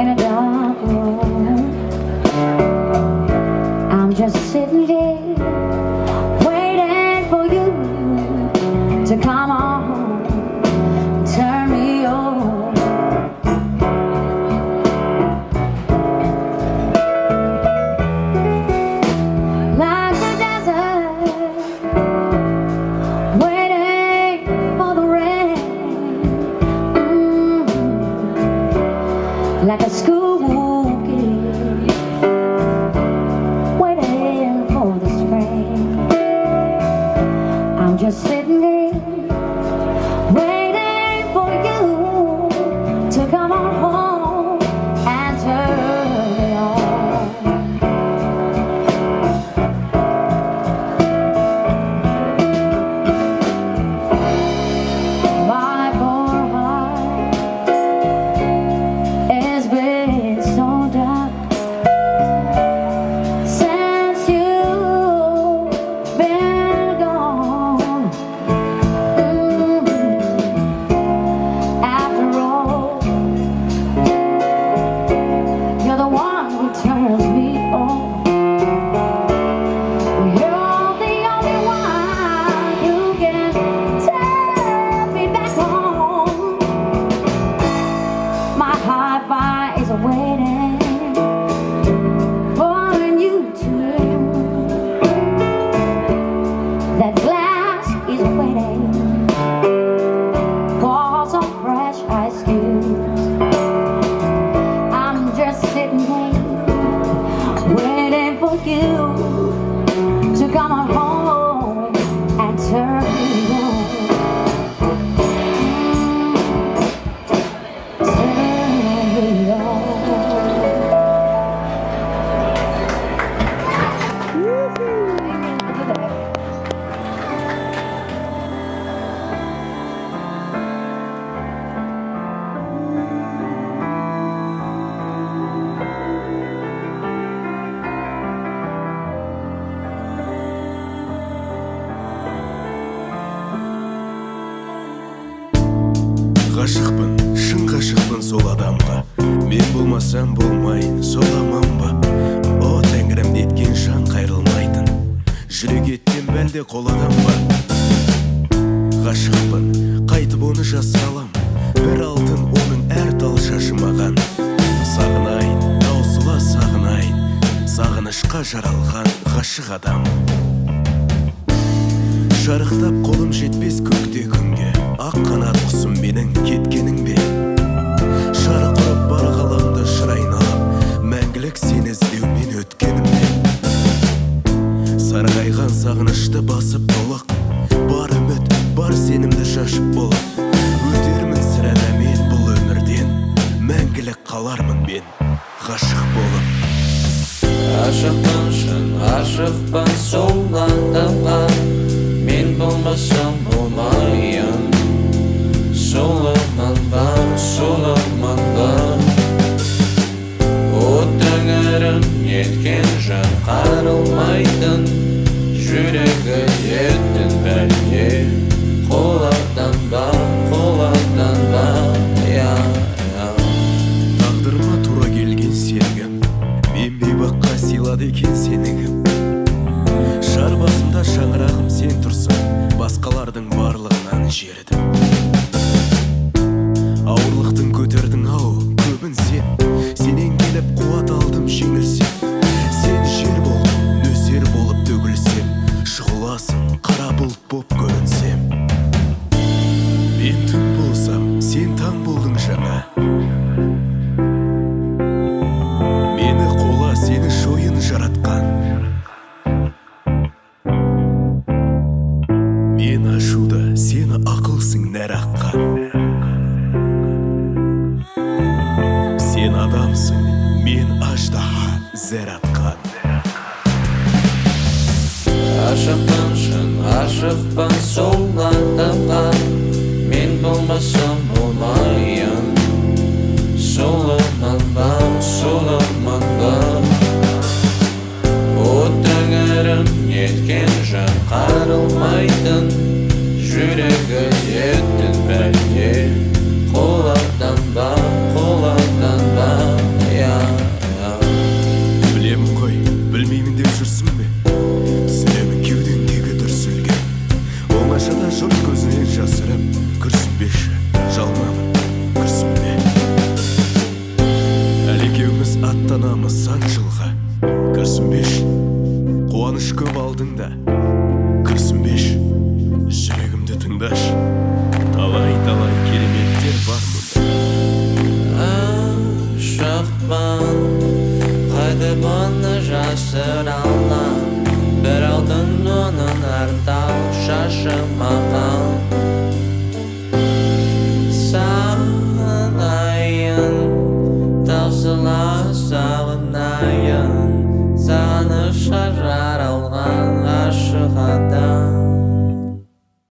in a dark room. I'm just sitting here waiting for you to come. Waiting for the spring. I'm just turns me on. You're the only one who can me back. My heart fire is ғашықпын шын ғашықпын сол адамға. Мен болмасам болмай сол аман ба? О тәңірім неткен жан қайрылмайтын. Жүрек еттен бәлде қол адам ба? Ғашықпын қайтып оны жасай алам бір алтын оның әр тал шашы маған сағынайын таусыла сағынайын. Сағынышқа жаралған ғашық адам. Шарықтап қолым жетпес көкте күнге. Ақ қанат құсым менің кеткенің бе? Шарық ұрып бар ғаламды шыр айналып мәңгілік сені іздеумен өткенім бе? Сарғайған сағынышты басып толық бар үміт бар сенімді шашып болып өтермін сірә мен бұл өмірден мәңгілік қалармын мен ғашық болып. Ғашықпын шын ғашықпын сол адамға мен болмасам болмайын. Сол аман ба сол аман ба о тәңірім неткен жан қарылмайтын жүрегі еттің бәлде қолардан ба я я тағдырыма тура келген серігім мен бейбаққа сыйлады екен сені кім шар басымда шаңырағым ғашықпын шын ғашықпын сол адамға мен болмасам болмайын сол аман ба сол аман ба о тәңірім неткен жан қарылмайтын. күш көп алдыңда күрсінбеш жүрегімді тыңдаш талай талай кереметтер бар мұнда. Ашықпын қайда бұны жасыра алам бір алдың оның артау шашымаған